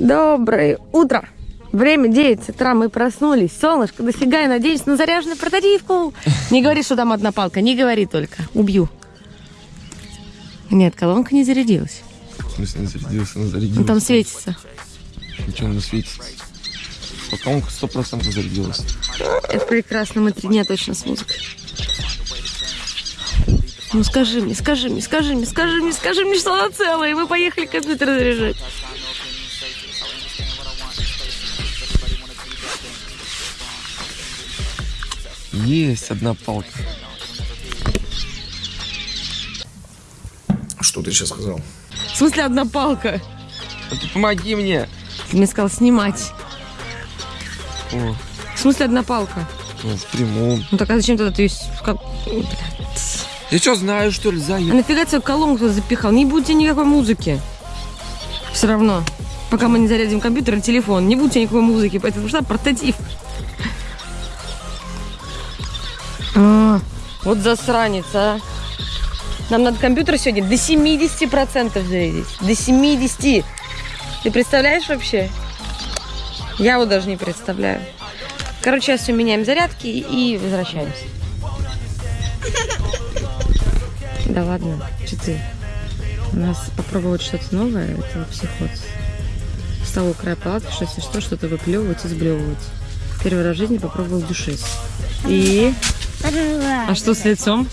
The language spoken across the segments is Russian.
Доброе утро! Время 9 утра, мы проснулись. Солнышко, дофига, я надеюсь на заряженную портативку. Не говори, что там одна палка, не говори только. Убью. Нет, колонка не зарядилась. В смысле не зарядился, она Он зарядилась. там светится. Ничего не светится. Потом сто процентов зарядилась. Это прекрасно, мы три дня точно с музыкой. Ну скажи мне, скажи мне, скажи мне, скажи мне, скажи мне, что она целая, и мы поехали компьютер заряжать. Есть одна палка. Что ты сейчас сказал? В смысле одна палка? А ты помоги мне. Ты мне сказал снимать. О, В смысле одна палка? ну, в прямом. Ну так а зачем тогда ты как... Я что, знаю, что ли, А заяц? нафига тебе колонку запихал? Не будет тебе никакой музыки. Все равно. Пока мы не зарядим компьютер и телефон, не будет тебе никакой музыки, поэтому что портатив. Вот засранец, а. Нам надо компьютер сегодня до 70% зарядить. До 70. Ты представляешь вообще? Я его даже не представляю. Короче, сейчас все меняем зарядки и возвращаемся. Да ладно, что ты? У нас попробовать что-то новое, это психоз. Встал у края палатки, что если что, что-то выплевывать и сблевывать. Первый раз в жизни попробовал душис. И? А что с лицом?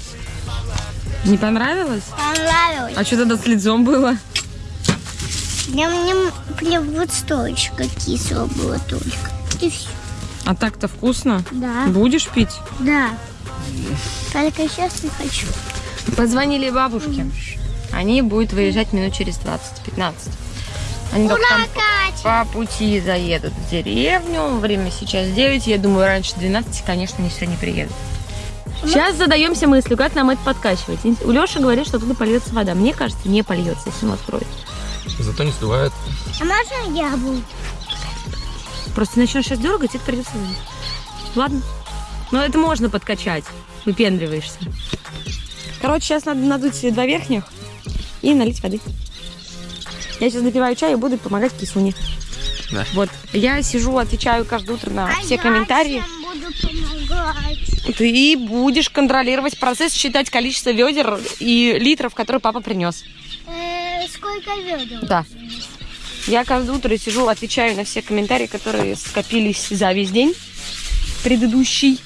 Не понравилось? Понравилось. А что тогда с лицом было? Мне, мне прям вот столечко кисло было только. И все. А так-то вкусно? Да. Будешь пить? Да. Только сейчас не хочу. Позвонили бабушке. Они будут выезжать минут через 20-15. Они только там Катя! по пути заедут в деревню. Время сейчас 9. Я думаю, раньше 12, конечно, они не приедут. Сейчас задаемся мыслью, как нам это подкачивать. У Леши говорит, что туда польется вода. Мне кажется, не польется, если он откроет. Зато не сдувает. А можно я буду? Просто начнешь сейчас дергать, это придется вылить. Ладно. Но это можно подкачать. Выпендриваешься. Короче, сейчас надо надуть два верхних и налить воды. Я сейчас напиваю чай и буду помогать кисуне. Да. Вот. Я сижу, отвечаю каждое утро на А все комментарии. чем помогать? Ты будешь контролировать процесс, считать количество ведер и литров, которые папа принес. Э, сколько ведер? Да. Я каждое утро сижу, отвечаю на все комментарии, которые скопились за весь день предыдущий.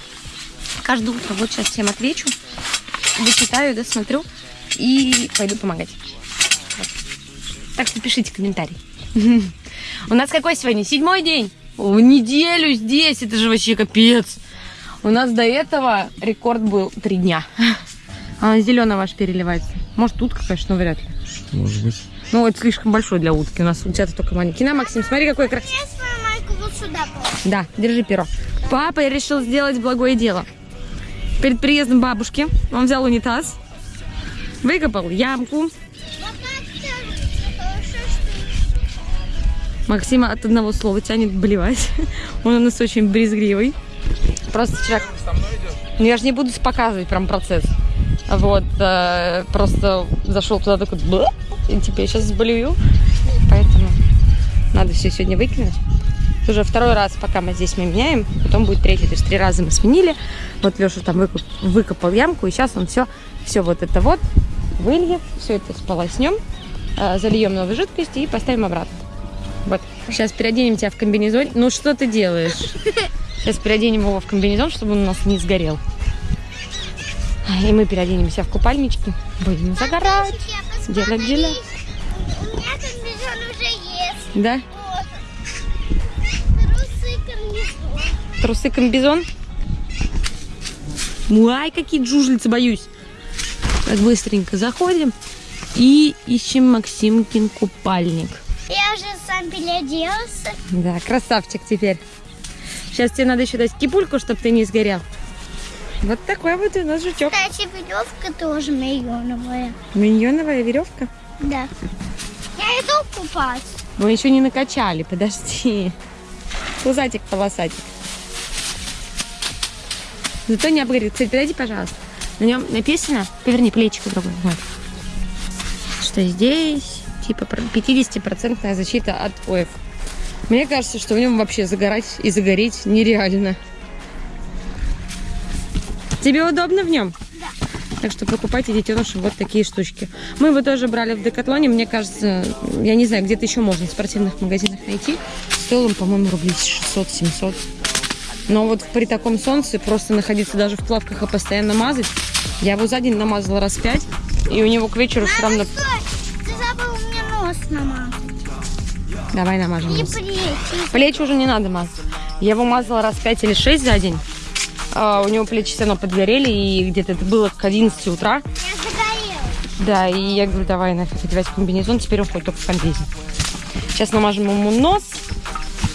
Каждое утро вот сейчас всем отвечу, дочитаю, досмотрю и пойду помогать. Вот. Так что пишите комментарий. У нас какой сегодня? Седьмой день. В неделю здесь, это же вообще капец. У нас до этого рекорд был три дня. А зеленый ваш переливается. Может, утка, конечно, но вряд ли. Может быть. Ну, это слишком большой для утки. У нас у тебя только маленький. На, Максим, смотри, какой красивый. Я свою майку вот сюда положу. Да, держи перо. Папа решил сделать благое дело. Перед приездом бабушки он взял унитаз, выкопал ямку. Максима от одного слова тянет блевать. Он у нас очень брезгливый. Просто вчера... Ну, я же не буду показывать прям процесс. Вот, э, просто зашел туда такой, «Бла!» и теперь сейчас заболею. Поэтому надо все сегодня выкинуть. Это Уже второй раз, пока мы здесь мы меняем, потом будет третий. То есть три раза мы сменили. Вот Леша там выкоп- выкопал ямку, и сейчас он все, все вот это вот выльет, все это сполоснем, э, зальем новой жидкости и поставим обратно. Вот. Сейчас переоденем тебя в комбинезон. Ну что ты делаешь? Сейчас переоденем его в комбинезон, чтобы он у нас не сгорел. И мы переоденемся в купальнички. Будем загорать. Я Делать дела. У меня комбинезон уже есть. Да? Вот. Трусы комбизон. Ай, какие джужельцы, боюсь. Так быстренько заходим и ищем Максимкин купальник. Я уже сам переоделся. Да, красавчик теперь. Сейчас тебе надо еще дать кипульку, чтобы ты не сгорел. Вот такой вот у нас жучок. Кстати, веревка тоже миллионовая. Миньоновая веревка. Да. Я иду купаться. Мы еще не накачали, подожди. Пузатик, полосатик. Зато не обгорит. Кстати, подойди, пожалуйста. На нем написано, поверни плечико другое. Вот. Что здесь, типа, про- 50% защита от ОЭФ. Мне кажется, что в нем вообще загорать и загореть нереально. Тебе удобно в нем? Так что покупайте детенышам вот такие штучки. Мы его тоже брали в Декатлоне. Мне кажется, я не знаю, где-то еще можно в спортивных магазинах найти. Стоил он, по-моему, рублей 600-700. Но вот при таком солнце просто находиться даже в плавках и постоянно мазать. Я его за день намазала раз пять. И у него к вечеру все равно... Стой, намазать. Давай намажем И плечи. Плечи уже не надо мазать. Я его мазала раз пять или шесть за день. А, у него плечи все равно подгорели, и где-то это было к 11 утра. Я загорелась. Да, и я говорю, давай нафиг одевать комбинезон, теперь он ходит только в комбезе. Сейчас намажем ему нос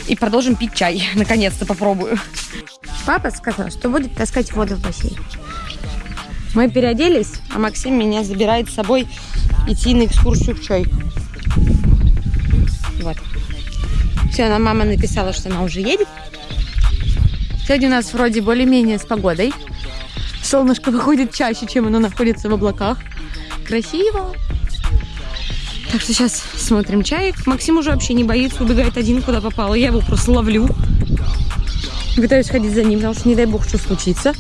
и продолжим пить чай. Наконец-то попробую. Папа сказал, что будет таскать воду в бассейн. Мы переоделись, а Максим меня забирает с собой идти на экскурсию в чай. Вот. Все, нам мама написала, что она уже едет. Сегодня у нас вроде более-менее с погодой. Солнышко выходит чаще, чем оно находится в облаках. Красиво. Так что сейчас смотрим чаек. Максим уже вообще не боится, убегает один, куда попало. Я его просто ловлю. Пытаюсь ходить за ним, потому что не дай бог, что случится.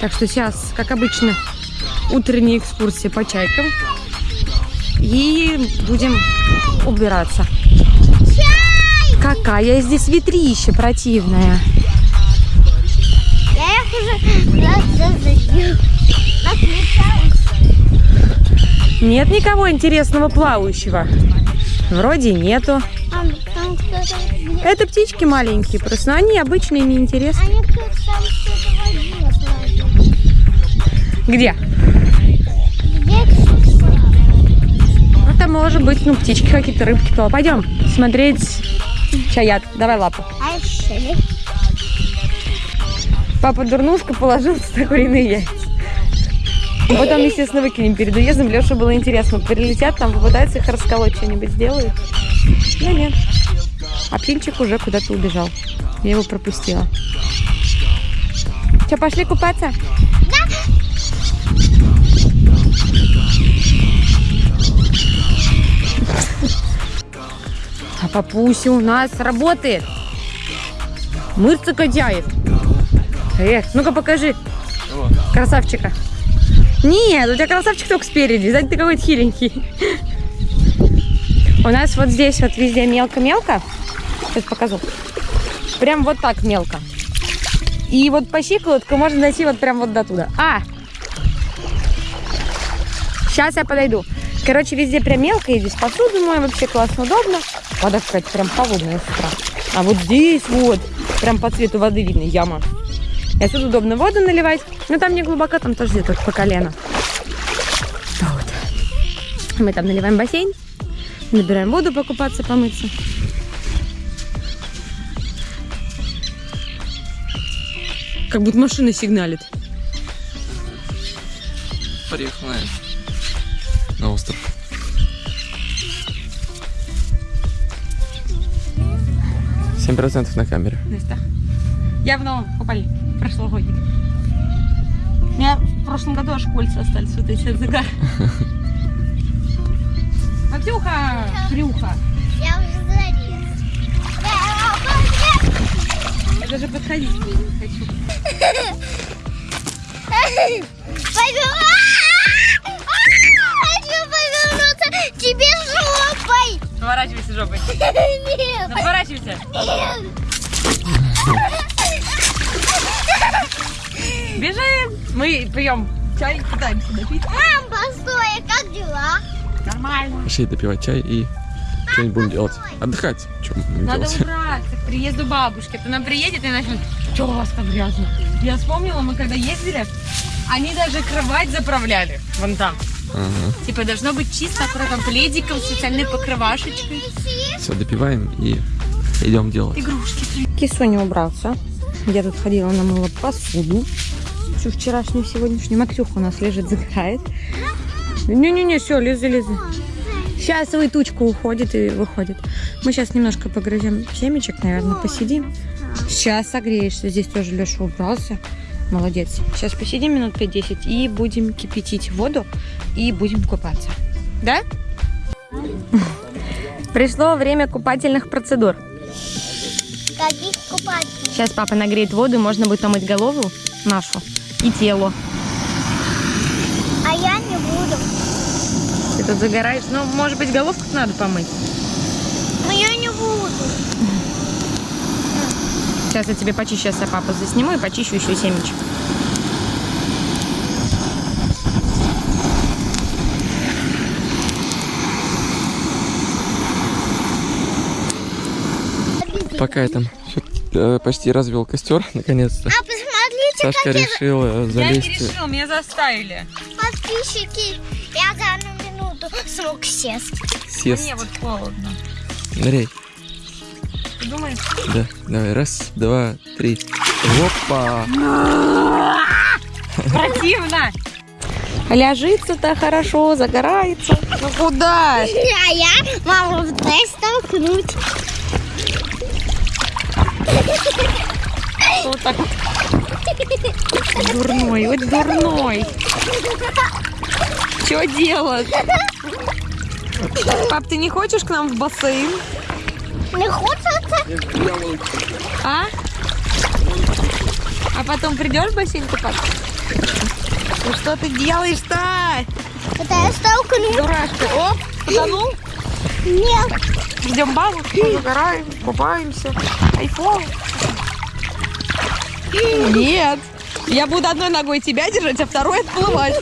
Так что сейчас, как обычно, утренняя экскурсия по чайкам. И будем убираться. Какая здесь ветрища противная. Я их уже. Нет никого интересного плавающего. Вроде нету. Там кто-то... Это птички маленькие, просто но они обычные, неинтересные. Они быть, ну, птички какие-то, рыбки плавают. Пойдем смотреть чаят. Давай лапу. Папа дурнушка положил сюда куриные яйца. И потом, естественно, выкинем перед уездом. Леша было интересно. Прилетят там, попытаются их расколоть, что-нибудь сделают. Да нет. А птенчик уже куда-то убежал. Я его пропустила. Что, пошли купаться? Папуся у нас работает. Мышцы качает. Эх, ну-ка покажи. Красавчика. Нет, у тебя красавчик только спереди. Сзади ты какой-то хиленький. У нас вот здесь вот везде мелко-мелко. Сейчас покажу. Прям вот так мелко. И вот по щиколотку можно дойти вот прям вот до туда. А! Сейчас я подойду. Короче, везде прям мелко. И здесь посуду мою вообще классно, удобно. Вода какая-то прям холодная с утра. А вот здесь вот, прям по цвету воды видно яма. И отсюда удобно воду наливать. Но там не глубоко, там тоже где-то по колено. Вот. Мы там наливаем бассейн, набираем воду покупаться, помыться. Как будто машина сигналит. Наверное, на остров. Семь процентов на камере. Настя. Я в новом купальнике, прошлогодник. У меня в прошлом году аж кольца остались вот эти от загара. Матюха! Крюха! Я уже залез. Я даже подходить не хочу. Пойду. Повернуться тебе жопой. Поворачивайся жопой. Нет. Ну, Поворачивайся. Нет. Бежим! Мы пьем чай, пытаемся допить. Мам, постой, как дела? Нормально. Пошли допивать чай и что-нибудь будем делать. Отдыхать. Что будем Надо делать? убраться к приезду бабушки. То она приедет и начнет, что у вас так грязно? Я вспомнила, мы когда ездили, они даже кровать заправляли. Вон там. Ага. Типа должно быть чисто, аккуратно, пледиком, специальной покрывашечкой. Все, допиваем и идем делать. Игрушки. Кисоня убрался. Я тут ходила, намыла посуду. Всю вчерашнюю, сегодняшнюю. Максюха у нас лежит, загорает. Не-не-не, все, лезы, лезы. Сейчас свою тучку уходит и выходит. Мы сейчас немножко погрызем семечек, наверное, посидим. Сейчас согреешься. Здесь тоже Леша убрался. Молодец. Сейчас посидим минут 5-10 и будем кипятить воду и будем купаться. Да? Пришло время купательных процедур. Каких купать? Сейчас папа нагреет воду, и можно будет помыть голову нашу и тело. А я не буду. Ты тут загораешь. Ну, может быть, головку надо помыть. Но я не буду. Сейчас я тебе почищу, сейчас я папу засниму и почищу еще семечек. Пока я там э, почти развел костер, наконец-то. А посмотрите, Сашка какие решил э, залезть. меня заставили. подписчики. Я за одну минуту смог сесть. Сест. вот холодно. Ныряй. Ты думаешь? Да, давай, раз, два, три. Опа! Противно. Ляжится-то хорошо, загорается. Ну куда? А я маму дай столкнуть. Кто так дурной? Вот дурной. Что делать? Пап, ты не хочешь к нам в бассейн? Не хочется? А? А потом придешь в бассейн купаться? Ну что ты делаешь-то? Это я столкну. Дурашка. Оп, потонул. Нет. Ждем бабушку, загораем, купаемся. Айфон. Нет. Я буду одной ногой тебя держать, а второй отплывать.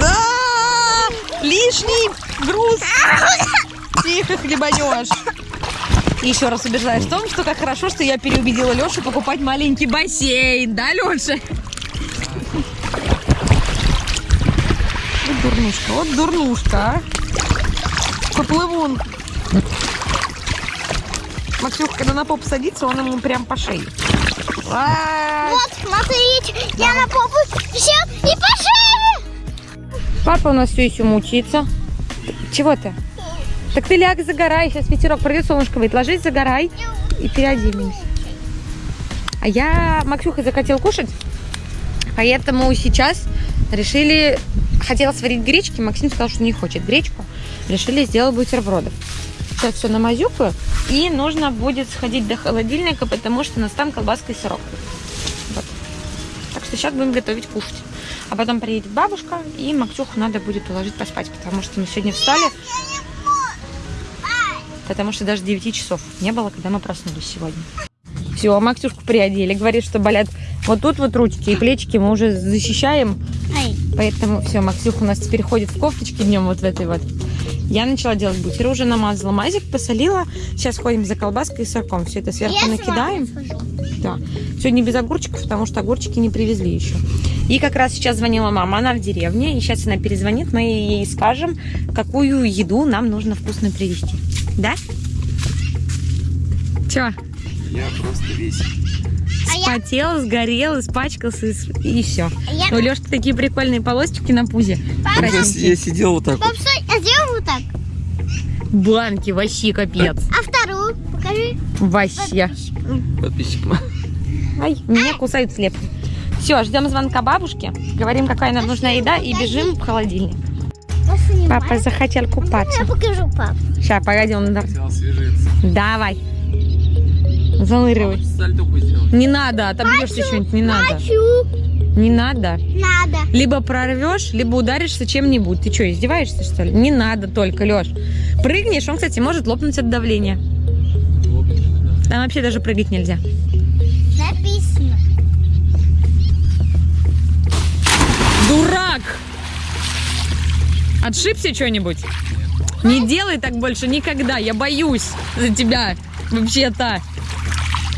Да! Лишний груз. Тихо хлебанешь. И еще раз убеждаешь в том, что как хорошо, что я переубедила Лешу покупать маленький бассейн. Да, Леша? Вот дурнушка, вот дурнушка, а. Поплывун. Максюха, когда на поп садится, он ему прям по шее. А, Вот, смотрите, я на попу сел и пошел. Папа у нас все еще мучается. Чего ты? Так ты ляг, загорай. Сейчас ветерок пройдет, солнышко выйдет. Ложись, загорай и переоденемся. А я Максюха захотел кушать, поэтому сейчас решили... Хотела сварить гречки, Максим сказал, что не хочет гречку. Решили сделать бутербродов. Сейчас все намазюкаю. И нужно будет сходить до холодильника, потому что у нас там колбаска и сырок. Вот. Так что сейчас будем готовить кушать. А потом приедет бабушка, и Максюху надо будет уложить поспать, потому что мы сегодня встали, потому что даже 9 часов не было, когда мы проснулись сегодня. Все, Максюшку приодели. Говорит, что болят вот тут вот ручки и плечики мы уже защищаем. Ай, Поэтому все, Максюха у нас теперь ходит в кофточке днем вот в этой вот. Я начала делать бутеры, уже намазала мазик, посолила. Сейчас ходим за колбаской и сырком. Все это сверху я накидаем. Да. Сегодня без огурчиков, потому что огурчики не привезли еще. И как раз сейчас звонила мама, она в деревне, и сейчас она перезвонит, мы ей скажем, какую еду нам нужно вкусно привезти. Да? Че? Я просто весь. А я, сгорел, испачкался и, все. а я... У Лешки такие прикольные полосочки на пузе. Папа, Я, я сидел вот так вот. пап, стой, а сделай вот так. Банки, вообще капец. А вторую покажи. Вообще. Подписчикам. Ай, меня кусают слепки. Все, ждем звонка бабушки. Говорим, какая нам нужна еда и бежим в холодильник. Папа захотел купаться. Я покажу, пап. Сейчас, погоди, он... Хотел освежиться. Давай. Сделал. Не надо, отобьешься что-нибудь, не надо. Хочу. Не надо. Надо. Либо прорвешь, либо ударишься чем-нибудь. Ты что, издеваешься, что ли? Не надо только, Леш. Прыгнешь, он, кстати, может лопнуть от давления. Там вообще даже прыгать нельзя. Отшибся что-нибудь? Не делай так больше никогда, я боюсь за тебя, вообще-то.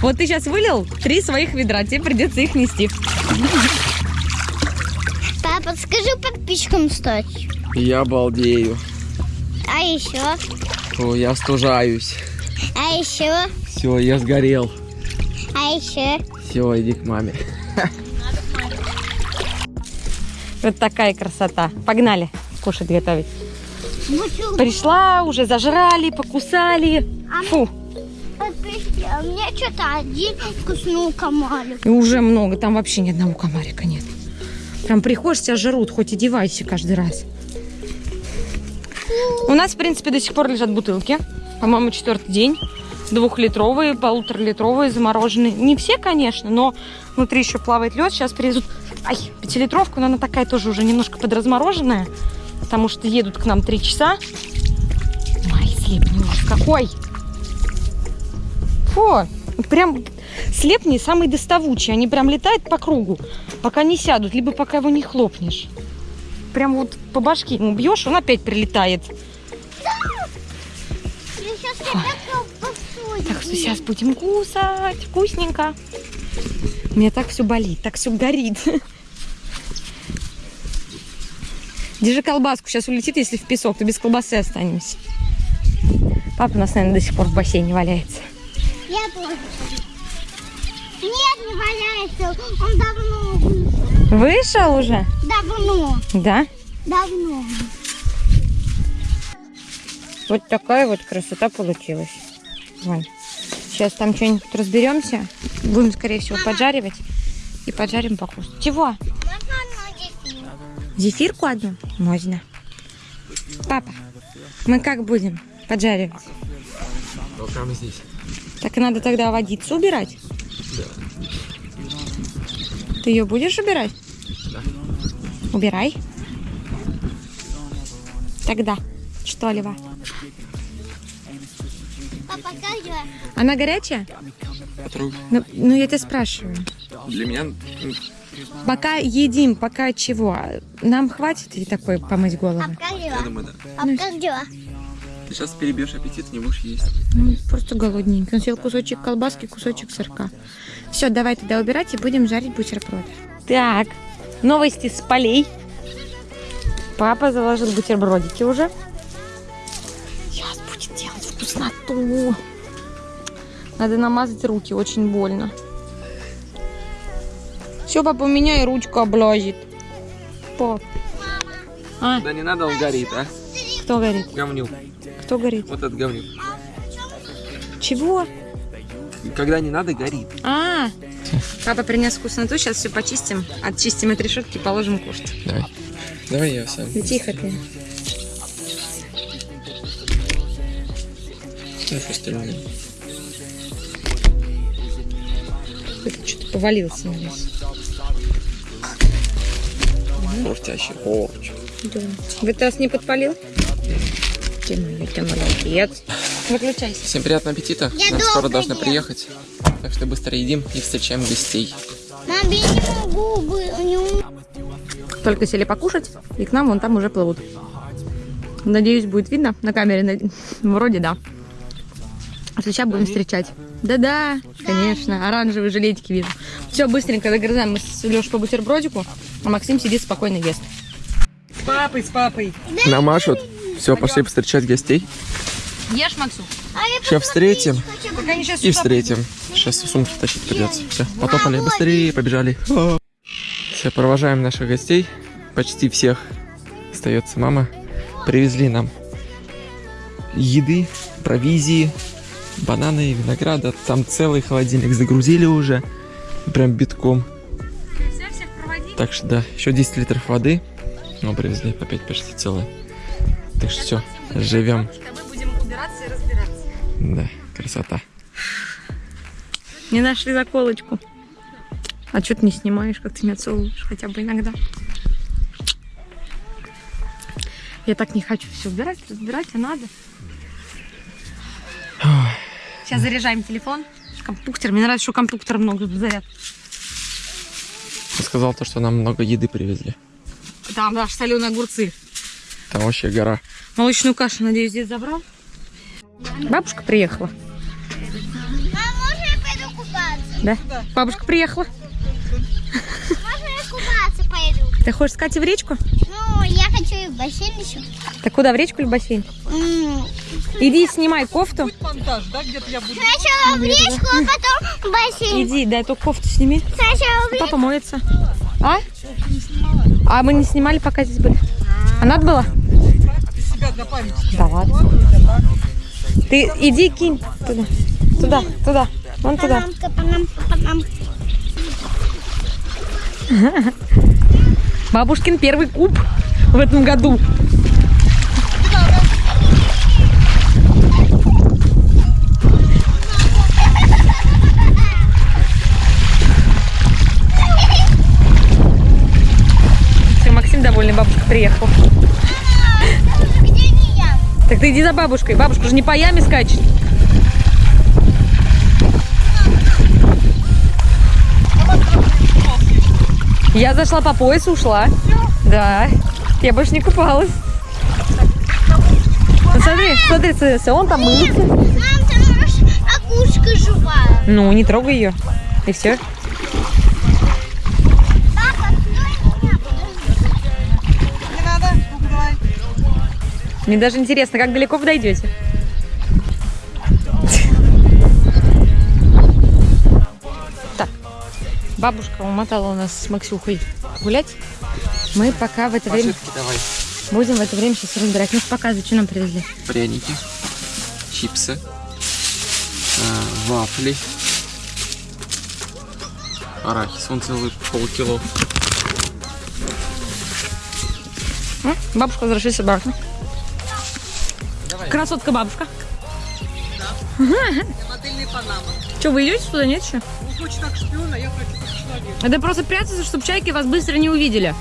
Вот ты сейчас вылил три своих ведра, тебе придется их нести. Папа, скажи подписчикам стать. Я балдею. А еще? О, я стужаюсь. А еще? Все, я сгорел. А еще? Все, иди к маме. Вот такая красота. Погнали кушать готовить. Бутылку. Пришла, уже зажрали, покусали. Фу, а мне что-то один вкусную комарик. и уже много, там вообще ни одного комарика нет. Прям приходишь, тебя жрут, хоть одевайся каждый раз. У нас, в принципе, до сих пор лежат бутылки. По-моему, четвертый день. Двухлитровые, полуторалитровые, замороженные. Не все, конечно, но внутри еще плавает лед. Сейчас привезут ай, пятилитровку, но она такая тоже уже немножко подразмороженная. Потому что едут к нам три часа. Ой, слепни ужас какой! Фу, прям слепни самый доставучий. Они прям летают по кругу, пока не сядут, либо пока его не хлопнешь. Прям вот по башке ему бьешь, он опять прилетает. Так что сейчас будем кусать. Вкусненько. У меня так все болит, так все горит. Держи колбаску, сейчас улетит, если в песок, то без колбасы останемся. Папа у нас, наверное, до сих пор в бассейне валяется. Я тоже. Нет, не валяется. Он давно вышел. Вышел уже? Давно. Да. Давно. Вот такая вот красота получилась. Вон. Сейчас там что-нибудь разберемся. Будем, скорее всего, поджаривать. И поджарим покушать. Чего? Зефирку одну? Можно. Папа, мы как будем поджаривать? Ну, прямо здесь. Так и надо тогда водицу убирать? Ты ее будешь убирать? Да. Убирай. Тогда. Что, Лева? Папа, как дела? Она горячая? Ну, ну, я тебя спрашиваю. Для меня м, Пока едим, пока чего? Нам хватит и такой помыть голову? Я думаю, да. Дела? Ты сейчас перебьешь аппетит, не будешь есть. Ну, просто голодненький. Он съел кусочек колбаски, кусочек сырка. Все, давай тогда убирать и будем жарить бутерброды. Так, новости с полей. Папа заложил бутербродики уже. Сейчас будет делать вкусноту. Надо намазать руки, очень больно. Все, папа, у меня и ручка облазит. Пап. А, Да не надо, он горит, а? кто горит? Говнюк. Кто горит? Вот этот говнюк. Чего? Когда не надо, горит. А, папа принес вкусноту, сейчас все почистим, отчистим от решетки, положим кушать. Давай. Давай я сам. Да тихо ты. Знаешь, остальное. Это что-то повалился на нас. Хрустящий. Хорч. Да. В этот раз не подпалил? Ты мой, ты молодец. Выключайся. Всем приятного аппетита. Я Нам скоро должны ем. приехать. Так что быстро едим и встречаем гостей. Мам, я не могу бы- не Только сели покушать, и к нам вон там уже плывут. Надеюсь, будет видно на камере. Вроде да. А сейчас будем встречать. Да-да, конечно, оранжевые жилетики вижу. Все, быстренько догрызаем мы с Лешей по бутербродику, а Максим сидит спокойно ест. С папой, с папой. Намашут. Все, пошли встречать гостей. Ешь, Максу? А Сейчас встретим они сейчас и встретим. Сейчас сумку тащить придется. Все, потопали. Быстрее, побежали. Все, провожаем наших гостей. Почти всех. Остается мама. Привезли нам еды, провизии, бананы, винограда. Там целый холодильник загрузили уже. Прям битком. Так что да, еще 10 литров воды. Ну, привезли опять почти целое. Так что все, живем. Мы будем убираться и разбираться. Да, красота. Не нашли заколочку. А что ты не снимаешь, как ты меня целуешь хотя бы иногда? Я так не хочу все убирать, разбирать, а надо. Сейчас заряжаем телефон. Компьютер. Мне нравится, что компьютер много заряд. Ты сказал то, что нам много еды привезли. Там даже соленые огурцы. Там вообще гора. Молочную кашу, надеюсь, здесь забрал. Бабушка приехала. Мам, можно я пойду купаться? Да? Бабушка приехала. Можно я купаться пойду? Ты хочешь с Катей в речку? Ну, я хочу и в бассейн еще. Так куда, в речку или в бассейн? М, Иди снимай кофту. Сначала в речку, а потом в бассейн. Иди, дай эту кофту сними. Сначала в речку. Папа моется. А? А мы не снимали, пока здесь были. А надо было? Да ладно. Ты иди кинь туда. Туда, туда. Вон туда. Бабушкин первый куб в этом году. Все, Максим довольный, бабушка приехала. Так ты иди за бабушкой. Бабушка же не по яме скачет. Я зашла по поясу, ушла. Да. Я больше не купалась. Ну, смотри, смотри, смотри, смотри, он там мылся. Мам, там окушка живая. Ну, не трогай ее. И все. Мне даже интересно, как далеко вы дойдете. Так, бабушка умотала у нас с Максюхой гулять. Мы пока в это время давай. будем в это время сейчас разбирать. Ну, показывай, что нам привезли. Пряники, чипсы, а, вафли, арахис, он целый полкило. М? Бабушка, возвращайся обратно. Красотка бабушка. Модельный Панама. Что, вы идете туда, нет еще? Он хочет так шпиона, я хочу как человек. Это просто прятаться, чтобы чайки вас быстро не увидели.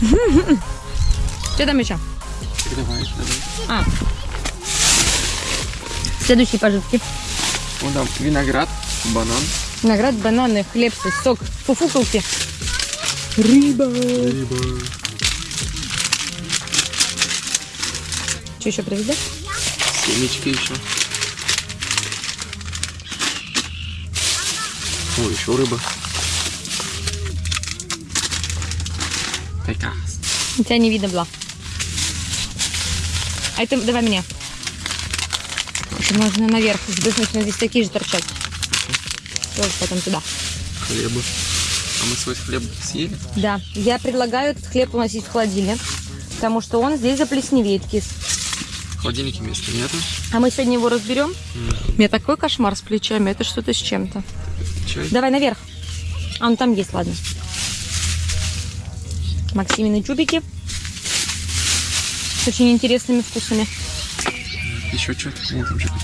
Что там еще? Давай, давай. А. Следующие пожитки. Вон там виноград, банан. Виноград, бананы, хлеб, сок, фуфукалки. Рыба. Что еще привезли? Семечки еще. О, еще рыба. Прекрасно. У тебя не видно было. А это давай мне. Это можно наверх сбрызнуть, здесь такие же торчат. Тоже потом туда. Хлеба. А мы свой хлеб съели? Да, я предлагаю этот хлеб уносить в холодильник, потому что он здесь заплесневеет, кис. В холодильнике места нету. А мы сегодня его разберем. У меня такой кошмар с плечами, это что-то с чем-то. Давай наверх. А, ну там есть, ладно. Максимины чубики. С очень интересными вкусами. Еще что? Нет, там что-то.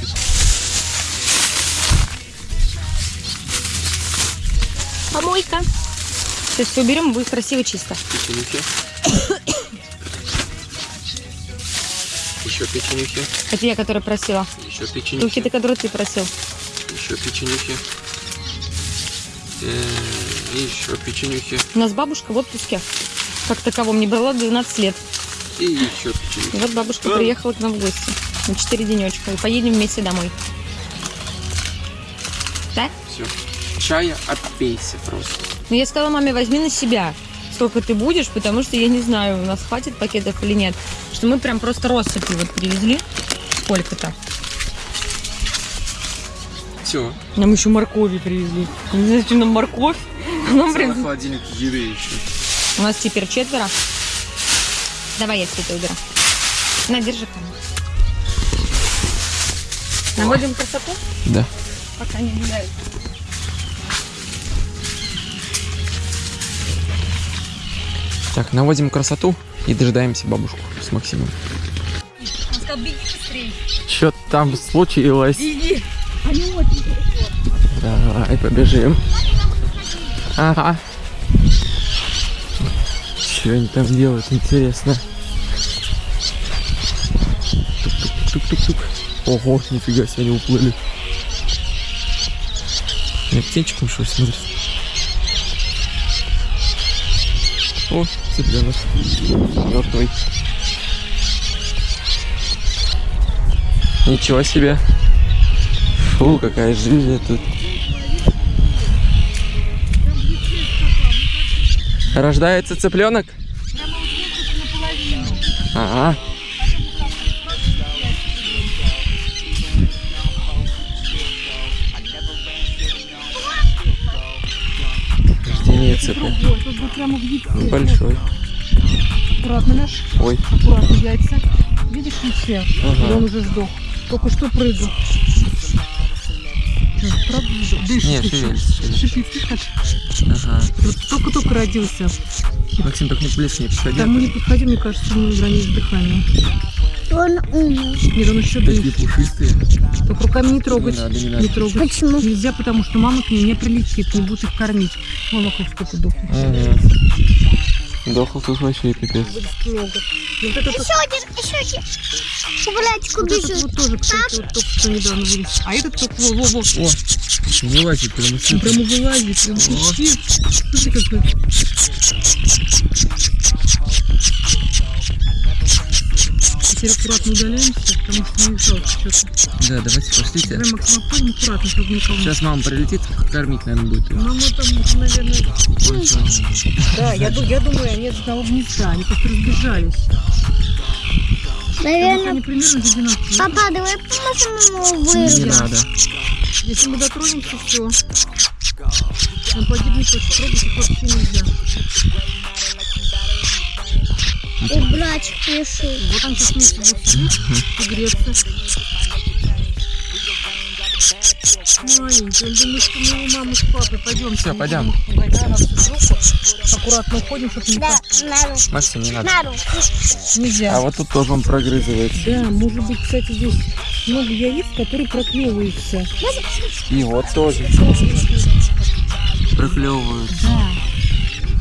Помойка. Сейчас все уберем, будет красиво чисто. Печенюхи. Еще печенюхи. Это я, которая просила. Еще печенюхи. ты, которые ты просил. Еще печенюхи. Э, И еще печенюхи. У нас бабушка в отпуске. Как таковом не брала 12 лет. И еще печенюхи. И вот бабушка приехала к нам в гости на 4 денечка. И поедем вместе домой. Да? Все. Чая отпейся просто. Но я сказала маме, возьми на себя, сколько ты будешь, потому что я не знаю, у нас хватит пакетов или нет. Что мы прям просто россыпью вот привезли. Сколько-то. Все. Нам еще моркови привезли. Не знаю, зачем нам морковь. Нам прям... холодильник еды еще. У нас теперь четверо. Давай я все это уберу. На, держи камеру. Наводим красоту, Да. пока не гуляют. Так, наводим красоту и дожидаемся бабушку с Максимом. Он сказал, беги быстрее. Что там случилось? Беги. Давай, побежим. Ага. Что они там делают, интересно. Тук-тук-тук-тук. Ого, нифига себе, они уплыли. Я птенчиком что смотрит? О, цыпленок. Мертвый. Ничего себе. Фу, какая жизнь тут. Рождается цыпленок? Ага. Рождение цыпля. Большой. Аккуратно, наш. Ой. Аккуратно, яйца. Видишь, не все. Ага. Он уже сдох. Только что прыгал. Правда сдох? Дышит. Не, ты чё? шевелится. Шипит, слышишь? Ага. Вот только-только родился. Максим, только не близко не подходи. Там мы не подходим, мне кажется, у него границ дыхания. Он умер. Нет, он еще Такие дышит. пушистые. Только руками не трогать. Не надо, не надо. трогать. Почему? Нельзя, потому что мама к ней не прилетит, не будет их кормить. Мама хоть сколько дохнет. Ага. Дохл тут вообще пипец. Ну, Вот это, Еще один, еще один. Братик вот этот вот тоже, кстати, вот только что недавно вылез. А этот только во, во, во. О, вылазит прям из Он прямо вылазит. Прям вообще. Смотри, какой. Теперь аккуратно удаляемся, потому что не жалко что-то. Да, давайте пошлите. Давай, Максим, обходим аккуратно, чтобы никого не... Сейчас мама прилетит, кормить, наверное, будет. Мама там, наверное... Да, я, я думаю, они от одного гнезда, они просто разбежались. Наверное, они примерно за 12 папа, давай поможем ему Не надо. Если мы дотронемся, все. Он погибнет, то трогать их вообще нельзя. И братик пришел. Вот он сейчас вместе будет сидеть и греться. Маленький, он думает, что мы его мама с папой пойдем. Всё, пойдем. Аккуратно уходим, чтобы не Да, на руку. Максим, не надо. На руку. Нельзя. А вот тут тоже он прогрызывается. Да, может быть, кстати, здесь много яиц, которые проклевываются. И вот тоже. Проклевываются. Да.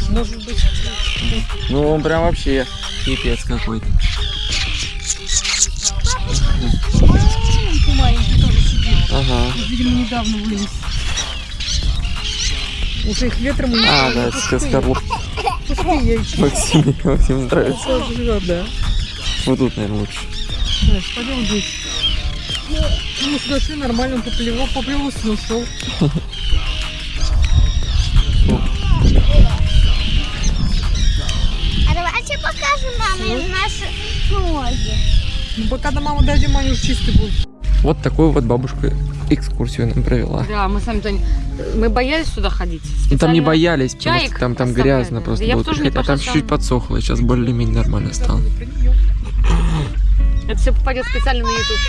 Может быть, Ну, он прям вообще пипец какой-то. Ага. Видимо, недавно вылез. Уже их ветром унесло. А, да, это скорлуп. Пустые яйца. Максим, Максим нравится. Живет, да. Вот тут, наверное, лучше. Да, пойдем здесь. Ну, мы сюда шли, нормально, он поплевал, поплевался, но ушел. Маме наши ноги. Ну, пока до мамы дойдем, они уже чистые будут. Вот такую вот бабушка экскурсию нам провела. Да, мы сами-то... не- Мы боялись сюда ходить. Ну, там не Специально- боялись, потому что там, там грязно просто Я было. приходить, А там чуть-чуть подсохло, сейчас более-менее нормально стало. Это все попадет специально на YouTube.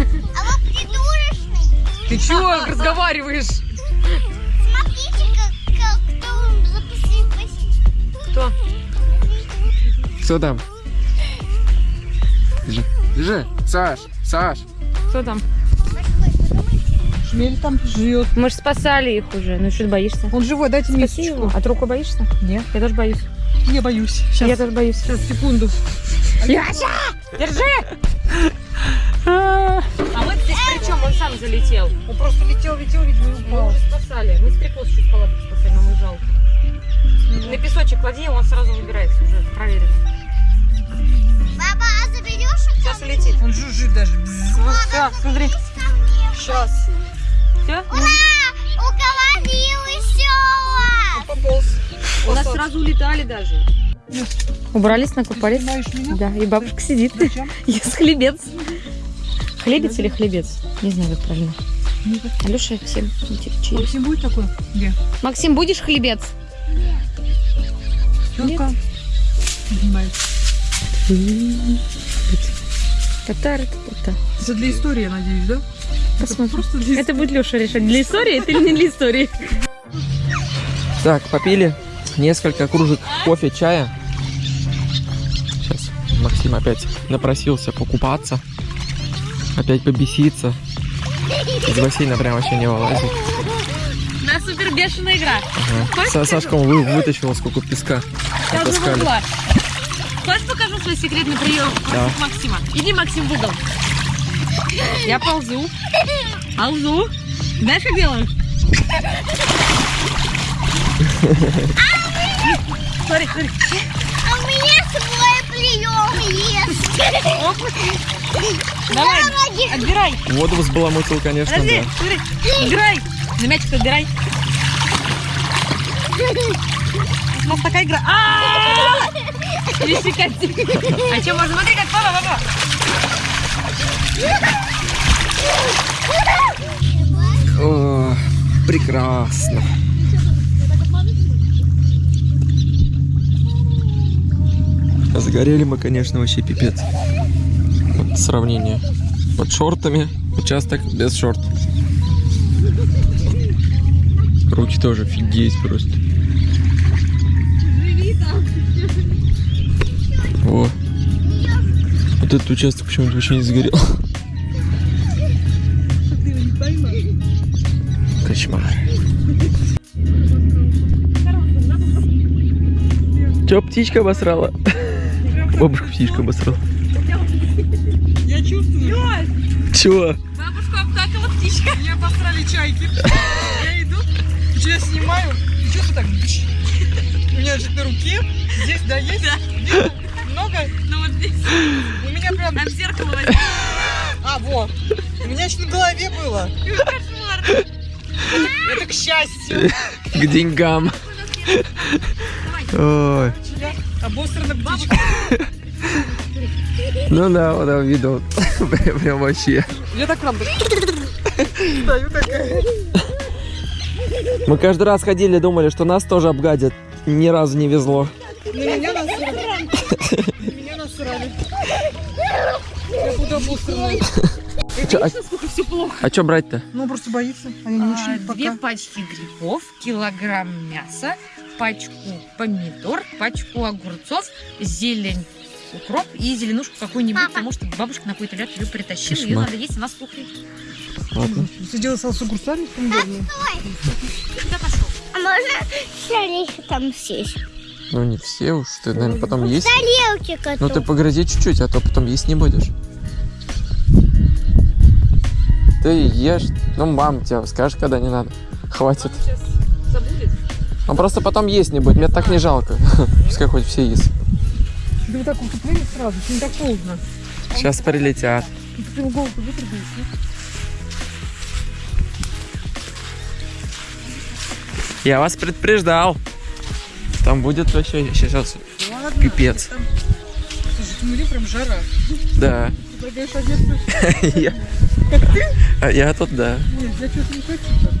А вы придурочный. Ты чего разговариваешь? Смотрите, как, как кто он запустил Кто? Кто там? Держи. Держи. Саш, Саш. Кто там? Шмель там живет. Мы же спасали их уже. Ну что ты боишься? Он живой, дайте мне его. А ты руку боишься? Нет, Я тоже боюсь. я боюсь. Сейчас, Я тоже боюсь. сейчас, секунду. Яся! Держи! А мы здесь при чем? Он сам залетел. Он просто летел, летел, видимо, и Мы упал. его спасали. Мы стрекоз чуть палатку спасали, нам жалко. На песочек клади, он сразу выбирается уже. Проверено. Папа, а заберешь их Сейчас улетит. Он жужжит даже. Все, смотри. Сейчас. Все? Ура! Уговорил еще! Пополз. У нас сразу улетали даже. Убрались, снимаешь меня? Да, и бабушка сидит. Зачем? Ест хлебец. Хлебец или хлебец? Не знаю, как правильно. Алеша всем через. Максим будет такой? Где? Максим, будешь хлебец? Поднимается. Татары, та Это для истории, я надеюсь, да? Это Посмотрим. просто для Это будет Леша решать, для истории это или не для истории. Так, попили несколько кружек кофе, чая. Сейчас Максим опять напросился покупаться. Опять побеситься. Из бассейна прям вообще не вылазит. На супер бешеная игра. Ага. Са- Сашка вы, вытащила сколько песка. Я уже. Хочешь покажу свой секретный прием Да. Максима? Иди, Максим, в угол. Я ползу. Ползу. Знаешь, как делаю? Смотри, смотри. А у меня свой прием есть. Давай, отбирай. Воду взбаламутил, конечно, Подожди, да. смотри. Отбирай. На мячик отбирай. У нас такая игра. А! А что, можно смотри, как папа, папа. О, прекрасно. Загорели мы, конечно, вообще пипец. Вот сравнение. Под шортами, участок без шорт. Руки тоже офигеть просто. О. Вот этот участок почему-то вообще не сгорел. Кошмар. Че, птичка обосрала? Бабушка птичка обосрала. Я чувствую. Чего? Бабушку обтакала птичка. Меня обосрали чайки. Я иду, что я снимаю, и что-то так... бч. У меня же на руке, здесь, да, есть? Видно? Много? У меня прям... там зеркало возьми. А, вот. У меня еще на голове было. Кошмар. Это к счастью. К деньгам. Ой. Обосрана птичка. Ну да, вот там видел. Прям вообще. Я так прям... Стою такая. Мы каждый раз ходили, думали, что нас тоже обгадят. Ни разу не везло. На меня насрали. Насрали. Я буду обосранной. Чё, а, Насколько все плохо. а чё брать-то? Ну, просто боится. А я не А, очень Две пока. пачки грибов, килограмм мяса, пачку помидор, пачку огурцов, зелень, укроп и зеленушку какую-нибудь, потому что бабушка на какой-то лед ее притащила, ее Кошмар. надо есть, она сухой. Ладно. Сидела с огурцами помидорными. Куда пошел? А можно шарик там сесть? Ну не все уж, ты, наверное, потом есть. Тарелки Ну ты погрызи чуть-чуть, а то потом есть не будешь. Ты ешь. Ну, мам тебе скажешь, когда не надо. Хватит. Сейчас забудет. Он просто потом есть не будет. Мне так не жалко. Пускай хоть все есть. Да вот так вот сразу, не так холодно. Сейчас прилетят. Ну, Ты голову Я вас предупреждал. Там будет вообще сейчас? Ладно. пипец. Там... Слушай, в Тюмени прям жара. Да. Ты предлагаешь одеться? Я, а я тут, да. Нет, я что-то не хочу так.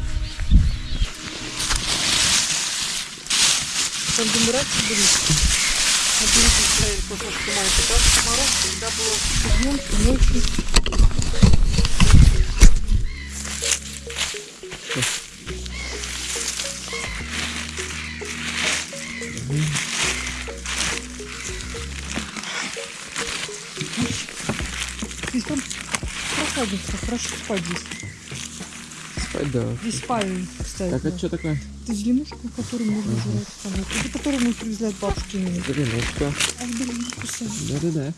Там демурации были. А берите ставили после снимаете. Там мороз, когда было днем, и ночью. Здесь там прохладненько, хорошо спать здесь. Спать, да. Здесь спальня, кстати. Так, это что такое? Это зеленушка, которую можно жрать. Ага. Это которую мы привезли от бабушки. Зеленушка. А блин. Да-да-да.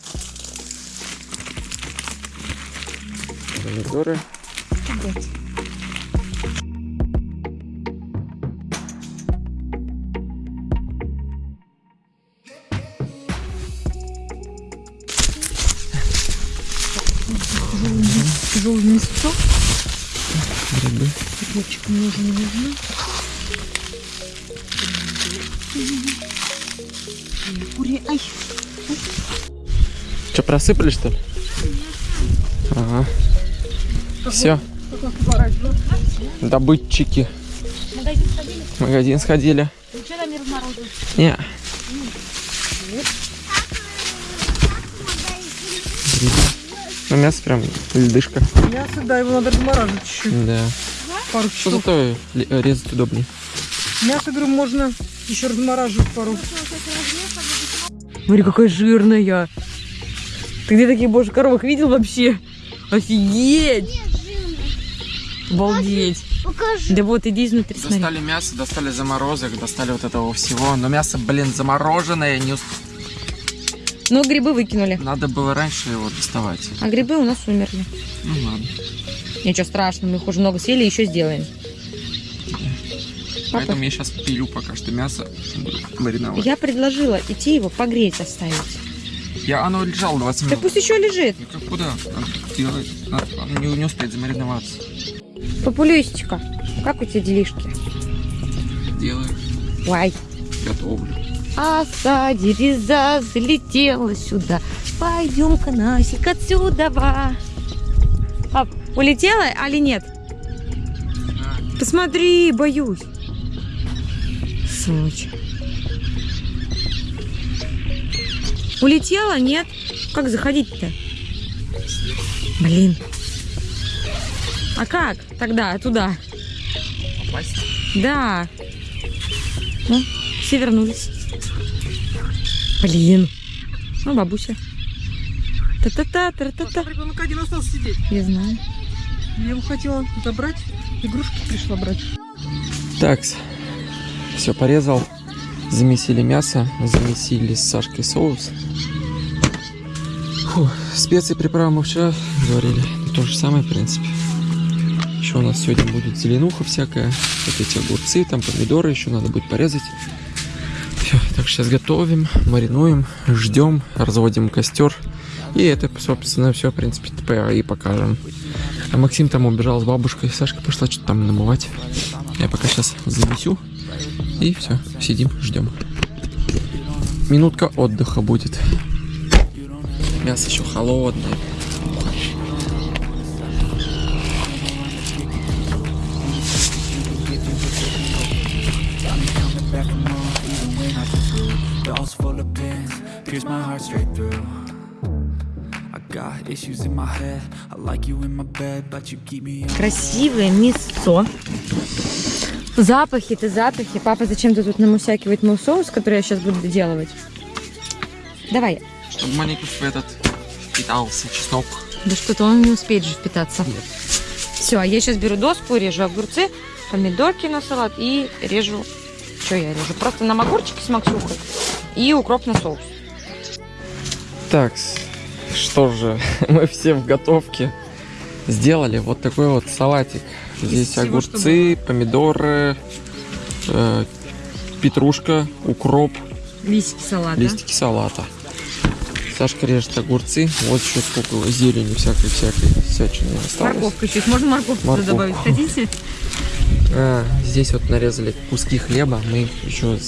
Помидоры. Ребят. Мне уже не нужно. Кури, ай. Что, просыпали, что ли? Ага. Все, добытчики. Магазин сходили? Магазин сходили. Там? Не. Ну, мясо прям льдышка. Мясо, да, его надо размораживать чуть-чуть. Да. Пару Что часов. зато э, резать удобнее. Мясо, говорю, можно еще размораживать пару. Смотри, какая жирная. Ты где таких боже коровок видел вообще? Офигеть! Обалдеть. Покажи. Да вот, иди изнутри, смотри. Достали мясо, достали заморозок, достали вот этого всего. Но мясо, блин, замороженное. Не... ус- Ну, грибы выкинули. Надо было раньше его доставать. А грибы у нас умерли. Ну ладно. Ничего страшного, мы их уже много съели, еще сделаем. Папа, Поэтому я сейчас пилю пока что мясо. буду Мариновать. я предложила идти его погреть оставить. Я, оно лежало 20 Так минут. пусть еще лежит. Ну как куда? Надо делать. Надо, оно не, не успеет замариноваться. Популюсечка, как у тебя делишки? Делаю, Вай. готовлю. Оса, дереза залетела сюда. Пойдем-ка, Насик, отсюда. Пап, улетела, али нет? Посмотри, боюсь. Сволочь. Улетела, нет? Как заходить-то? Блин. А как тогда, туда? Попасть? Да. Ну, все вернулись. Блин. Ну, бабуся. Та-та-та, та-та-та. Ребенок один остался сидеть. Я знаю. Я его хотела забрать. Игрушки пришла брать. Так, все порезал. Замесили мясо, замесили с Сашкой соус. Фу, специи приправы мы вчера говорили. То же самое, в принципе. Еще у нас сегодня будет зеленуха всякая. Вот эти огурцы, там помидоры еще надо будет порезать. Все, так сейчас готовим, маринуем, ждем, разводим костер. И это, собственно, все, в принципе, и покажем. А Максим там убежал с бабушкой, Сашка пошла что-то там намывать. Я пока сейчас занесу. И все, сидим, ждем. Минутка отдыха будет. Мясо еще холодное. Dolls my heart straight through. Красивое мясо. Запахи, ты запахи. Папа зачем-то тут намусякивает мой соус, который я сейчас буду доделывать. Давай. Чтобы маленько в этот впитался чеснок. Да что-то он не успеет же впитаться. Все, а я сейчас беру доску, режу огурцы, помидорки на салат и режу... Что я режу? Просто нам огурчики с максюхой и укроп на соус. Так, что же, мы все в готовке. Сделали вот такой вот салатик. Здесь всего, огурцы, помидоры, э, петрушка, укроп, Листики салата. листики салата. Сашка режет огурцы. Вот еще сколько зелени всякой-всякой всячины осталось. Морковка чуть. Можно морковку Морковку. добавить? Хотите? А, здесь вот нарезали куски хлеба. Мы их еще с,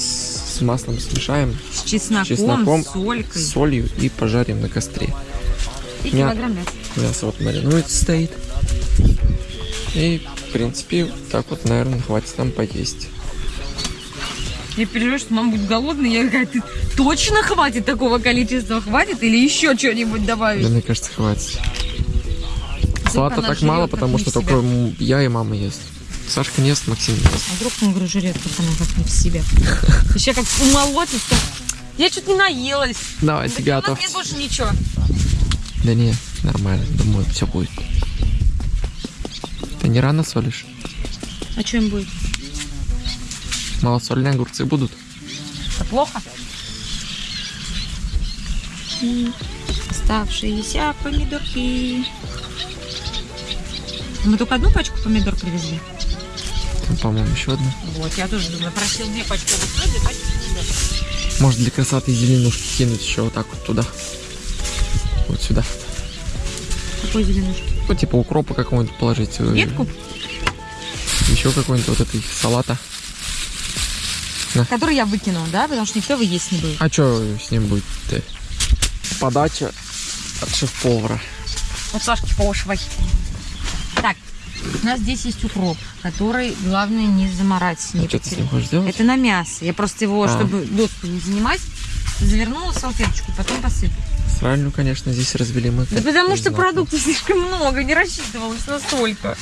с маслом смешаем, С чесноком, чесноком, с солькой. с солью и пожарим на костре. И мя- килограмм мяса. Мясо вот маринуется стоит. И, в принципе, так вот, наверное, хватит нам поесть. Я переживаю, что мама будет голодная. Я говорю, ты точно хватит такого количества? Хватит или еще что-нибудь Да, добавить? мне кажется, хватит. Салата так мало, потому что только я и мама ест. Сашка не ест, Максим не ест. А вдруг он, как она как не в себе. Еще как умолотится. Я что-то не наелась. Давай, Да тебя у нас готов. нет больше ничего. Да не, нормально, думаю, все будет. Ты не рано солишь? А что им будет? Малосольные огурцы будут? Это плохо? Оставшиеся помидорки. Мы только одну пачку помидор привезли. Там, по-моему, еще одна. Вот, я тоже думаю, просил две пачки две пачки. Может, для красоты зеленушки кинуть еще вот так вот туда. Вот сюда. Какой зеленушки? Ну, типа укропа какого-нибудь положить. э, Ветку, Еще какой-нибудь вот этой салата. которую я выкинула, да? Потому что никто его есть не будет. А что с ним будет-то? Подача от шеф-повара. Вот Сашки пошвай. У нас здесь есть укроп, который, главное, не заморать, не А потерять. Это на мясо. Я просто его, А. чтобы доску не занимать, завернула в салфеточку, потом посыпала. Сральню, конечно, здесь развели мы. Да потому что продуктов слишком много, не рассчитывалась настолько.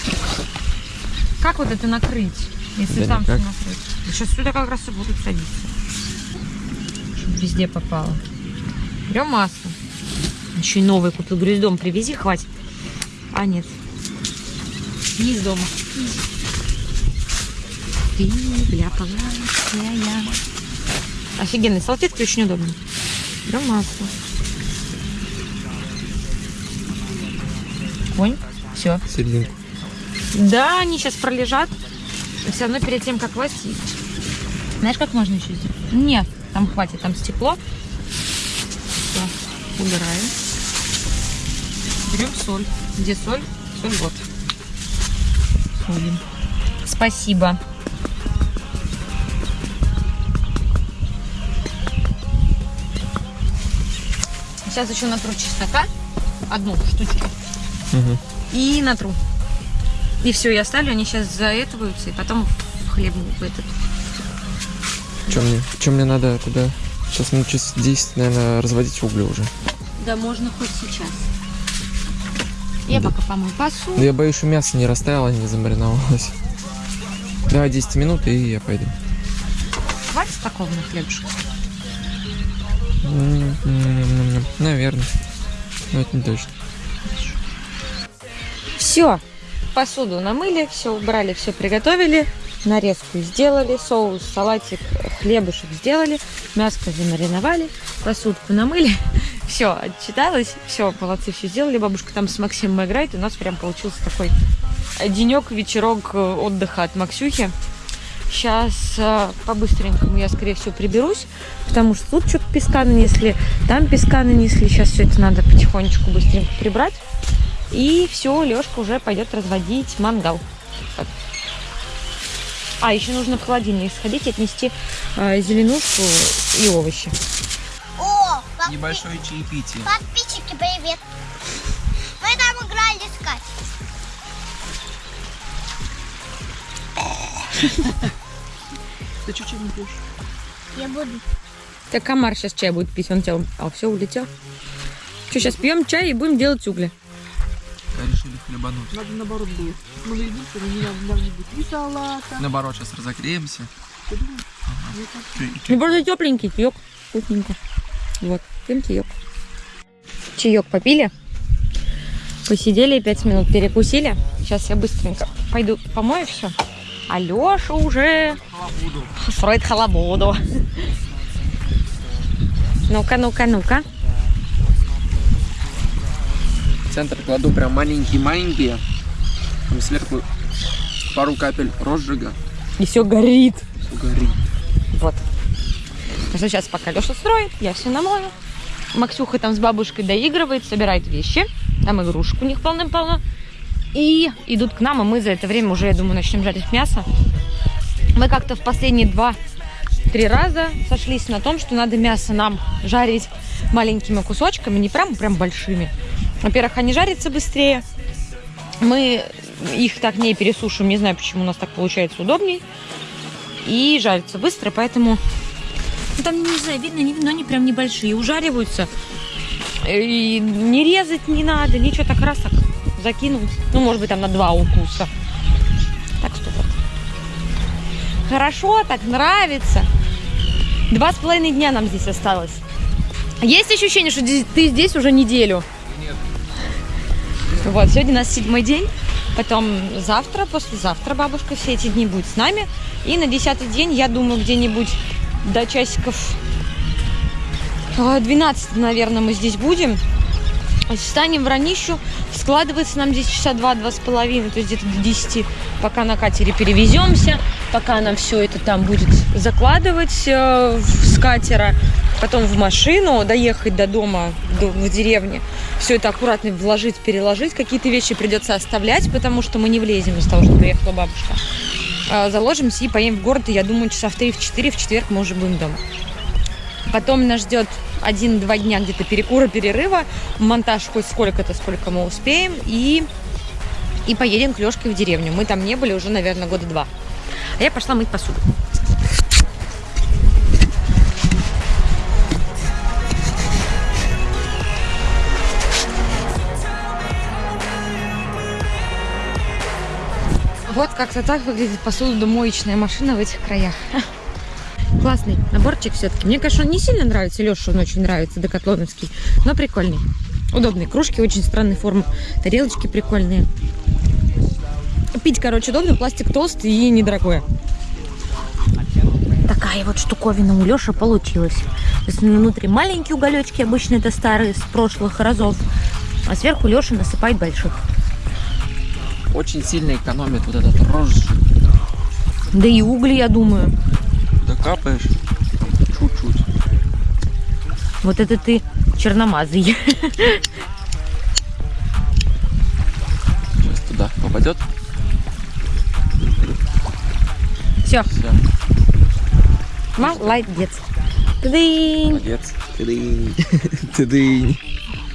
Как вот это накрыть, если Да там все никак. накрыть? Сейчас сюда как раз и будут садиться. Чтобы везде попало. Берем масло. Еще и новый купил. Говорю, из дома привези, хватит. А нет. Не из дома. Ты вляпалась я. Офигенный салфетки очень удобно. Берем масло. Конь. Все. Серединку. Да, они сейчас пролежат. Все равно перед тем, как класть, знаешь, как можно еще сделать? Нет, там хватит, там стекло. Все, убираем. Берем соль. Где соль? Соль вот. Солим. Спасибо. Сейчас еще натру чеснока. Одну штучку. Мгм. И натру. И все, я оставлю, они сейчас заэтываются, и потом в хлеб в этот. Чем мне, чем мне надо туда? Сейчас минут через 10, наверное, разводить угли уже. Да можно хоть сейчас. Я Да. пока помою посуду. Но я боюсь, что мясо не растаяло, не замариновалось. Давай 10 минут, и я пойду. Хватит такого на хлебушек? Наверное. Но это не точно. Все. Посуду намыли, все убрали, все приготовили. нарезку сделали, соус, салатик, хлебушек сделали, мяско замариновали, посудку намыли. Все, отчиталась, все, молодцы, все сделали. Бабушка там с Максимом играет, у нас прям получился такой денек, вечерок э, отдыха от Максюхи. Сейчас по-быстренькому я, скорее всего, приберусь, потому что тут что-то песка нанесли, там песка нанесли. Сейчас все это надо потихонечку быстренько прибрать. И все, Лешка уже пойдет разводить мангал. Вот. А, еще нужно в холодильник сходить и отнести э, зеленушку и овощи. О, подпи- Небольшое чаепитие. подписчики, привет. Мы там играли искать. Ты чуть-чуть не пьешь. Я буду. Так комар сейчас чай будет пить, он тебя... А, все, улетел. Что, сейчас пьем чай и будем делать угли. Решили хлебануть. Надо наоборот было. Мы наедим, чтобы не надо будет ни салата. Наоборот, сейчас разогреемся. Ты думаешь? Кажется, Ну, просто тепленький чаек. Вкусненько. Вот, пьем чаек. Чаек попили. Посидели пять минут, перекусили. Сейчас я быстренько пойду помою все. А Леша уже строит халабуду. Ну-ка, ну-ка, ну-ка. Центр кладу прям маленькие-маленькие. Там сверху пару капель розжига. И все горит. Всё горит. Вот. Так что сейчас пока Леша строит, я все намою. Максюха там с бабушкой доигрывает, собирает вещи. Там игрушек у них полным-полно. И идут к нам, и мы за это время уже, я думаю, начнем жарить мясо. Мы как-то в последние два-три раза сошлись на том, что надо мясо нам жарить маленькими кусочками, не прям прям большими. Во-первых, они жарятся быстрее. Мы их так не пересушим, не знаю, почему у нас так получается удобней. И жарятся быстро, поэтому ну, там, не знаю, видно, не, но они прям небольшие, ужариваются. И не резать не надо, ничего, так раз так закинул. Ну, может быть, там на два укуса. Так что вот. Хорошо, так нравится. Два с половиной дня нам здесь осталось. Есть ощущение, что ты здесь уже неделю? Нет. Вот, сегодня у нас седьмой день. Потом завтра, послезавтра бабушка все эти дни будет с нами. И на десятый день, я думаю, где-нибудь до часиков а, 12, наверное, мы здесь будем. Встанем в ранищу. Складывается нам здесь часа два-два с половиной, то есть где-то до 10, пока на катере перевеземся, пока нам все это там будет закладывать э, с катера, потом в машину, доехать до дома, до- в деревне, все это аккуратно вложить, переложить. Какие-то вещи придется оставлять, потому что мы не влезем из того, что приехала бабушка. А, Заложимся и поедем в город, и я думаю, часа в 3 в 4 в четверг мы уже будем дома. Потом нас ждет один-два дня где-то перекура, перерыва, монтаж хоть сколько-то, сколько мы успеем, и, и поедем к Лешке в деревню. Мы там не были уже, наверное, года два. А я пошла мыть посуду. Вот как-то так выглядит посудомоечная машина в этих краях. Классный наборчик все-таки. Мне, конечно, он не сильно нравится. Леша он очень нравится, декатлоновский. Но прикольный. Удобные кружки, очень странной формы. Тарелочки прикольные. Пить, короче, удобно. Пластик толстый и недорогой. Такая вот штуковина у Леши получилась. То внутри маленькие уголечки, обычно это старые, с прошлых разов. А сверху Леша насыпает больших. Очень сильно экономит вот этот розжиг. Да и угли, я думаю. Докапаешь чуть-чуть. Вот это ты черномазый. Сейчас туда попадет. Все, Все, молодец. Тыдынь. молодец. Тыдынь. Тыдынь.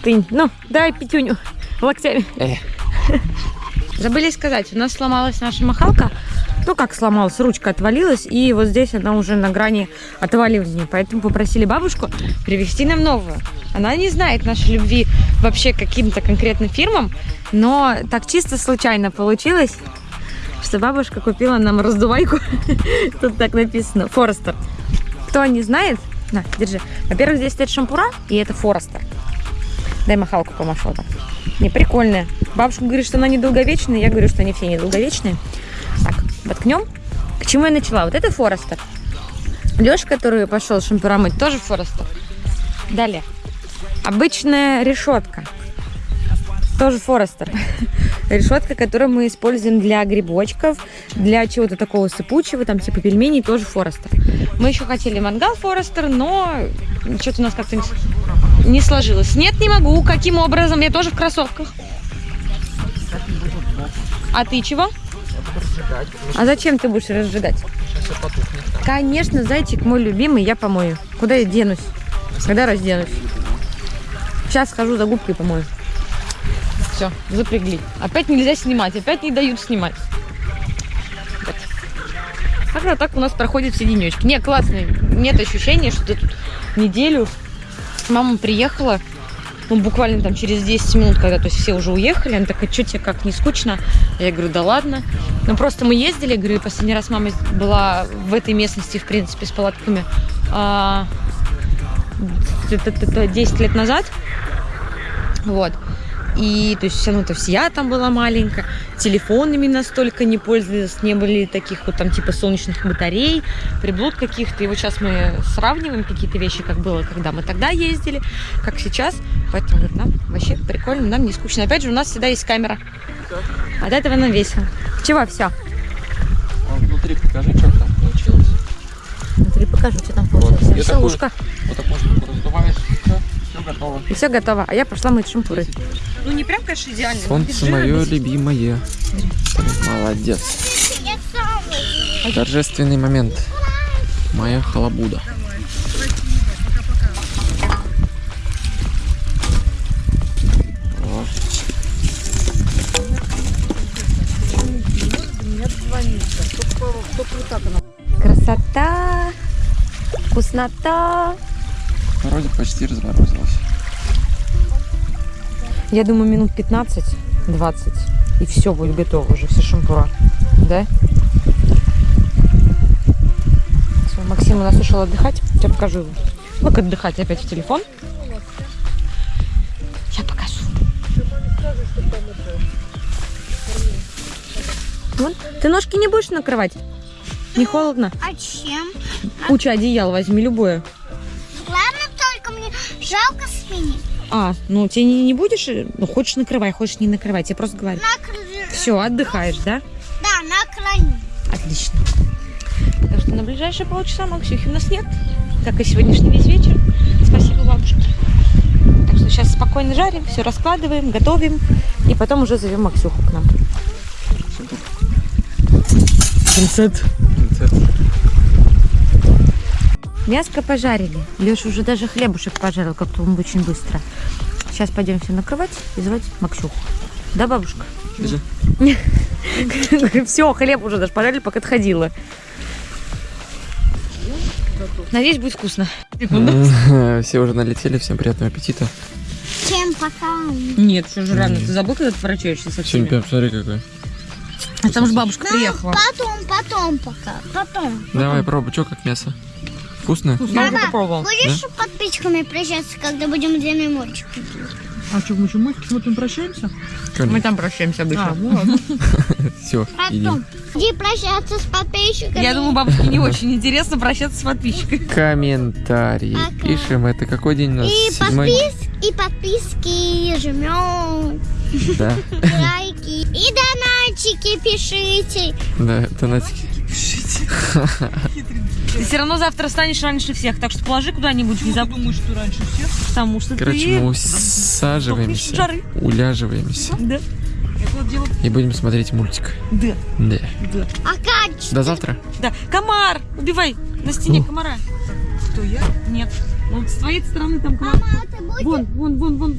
Тынь. Ну, давай пятюню локтями. Э. Забыли сказать, у нас сломалась наша махалка. Ну, как сломалась, ручка отвалилась, и вот здесь она уже на грани отваливания. Поэтому попросили бабушку привезти нам новую. Она не знает нашей любви вообще каким-то конкретным фирмам, но так чисто случайно получилось, что бабушка купила нам раздувайку. Тут так написано, Форестер. Кто не знает, на, держи. Во-первых, здесь стоит шампура, и это Форестер. Дай махалку помашу так. Не, прикольная. Бабушка говорит, что она недолговечная, я говорю, что они все недолговечные. Так, воткнем. С чему я начала? Вот это Форестер. Леша, который пошел шампура мыть, тоже Форестер. Далее. Обычная решетка. Тоже Форестер. Решетка, которую мы используем для грибочков, для чего-то такого сыпучего, там типа пельменей, тоже Форестер. Мы еще хотели мангал Форестер, но что-то у нас как-то не- сложилось. Нет, не могу. Каким образом? Я тоже в кроссовках. А ты чего? А зачем ты будешь разжигать? Конечно, зайчик мой любимый, я помою. Куда я денусь? Когда разденусь? Сейчас схожу за губкой помою. Все, запрягли. Опять нельзя снимать, опять не дают снимать. Вот. Как-то так у нас проходят все денечки. Не, классно. Нет ощущения, что ты тут неделю. Мама приехала, ну, буквально там через 10 минут, когда то есть все уже уехали, она такая, что тебе как, не скучно? Я говорю, да ладно. Ну, просто мы ездили, говорю, последний раз мама была в этой местности, в принципе, с палатками а, т- т- т- т- 10 лет назад. Вот. И, то есть, все равно то я там была маленькая, телефонами настолько не пользовались, не были таких вот там типа солнечных батарей, приблуд каких-то. И вот сейчас мы сравниваем какие-то вещи, как было, когда мы тогда ездили, как сейчас. Поэтому говорит, нам вообще прикольно, нам не скучно. Опять же, у нас всегда есть камера. От этого нам весело. Чего, все? А внутри покажи, что там получилось. Внутри покажу, что там Вот. получилось. Я Все, ушко. Вот такую штуку раздуваешь, все, все готово. И все готово. А я пошла мыть шампуры. Ну не прям, конечно, идеально. но Солнце мое любимое. Молодец. Торжественный момент. Моя халабуда. Красота, вкуснота. Вроде почти разморозилось. Я думаю, минут 15-20. И все будет готово уже, все шампура. Да? Всё, Максим у нас ушел отдыхать. Я покажу его. Ну, как отдыхать опять в телефон. Я покажу. Вон. Ты ножки не будешь накрывать? Не холодно? А чем? Куча одеял возьми, любое. Ладно, только мне жалко свиньи. А, ну ты не, не будешь? э, Ну, хочешь накрывай, хочешь не накрывать. Я просто говорю. На Все, отдыхаешь, да? Да, на крайне. Отлично. Так что на ближайшие полчаса Максюхи у нас нет, как и сегодняшний весь вечер. Спасибо бабушке. Так что сейчас спокойно жарим, все раскладываем, готовим, и потом уже зовем Максюху к нам. Пинцет. Пинцет. Мяско пожарили. Леша уже даже хлебушек пожарил, как-то он очень быстро. Сейчас пойдем все накрывать и звать Максюху. Да, бабушка? Все, хлеб уже даже пожарили, пока отходила. Надеюсь, будет вкусно. Все уже налетели, всем приятного аппетита. Чем пока? Нет, все же рано. Ты забыл, когда ты ворочаешься со всеми? Сегодня, посмотри, какой. А там же бабушка приехала. Потом, потом пока. Потом. Давай, пробуй, что как мясо? Вкусно? Я уже попробовал. Будешь с подписчиками прощаться, когда будем длинный мультик? А что, мы еще мультик смотрим, прощаемся? Мы там прощаемся обычно. А, ну ладно. Все, Потом. Иди прощаться с подписчиками. Я думаю, бабушке не очень интересно прощаться с подписчиками. Комментарии. Пишем, это какой день у нас? И, Седьмой? подпис... и подписки жмем, Да, лайки и донатчики пишите. да, Ты все равно завтра станешь раньше всех, так что положи куда-нибудь, не Ты забудь, думаешь, что раньше всех? потому что Короче, ты... мы усаживаемся, жары. уляживаемся Да, и будем смотреть мультик. да, Да. да. А как? До завтра. Да, комар! Убивай! На стене Ну. комара. Кто я? Нет. Вот с твоей стороны там комар. Мама, ты будешь? Вон, вон, вон, вон, вон.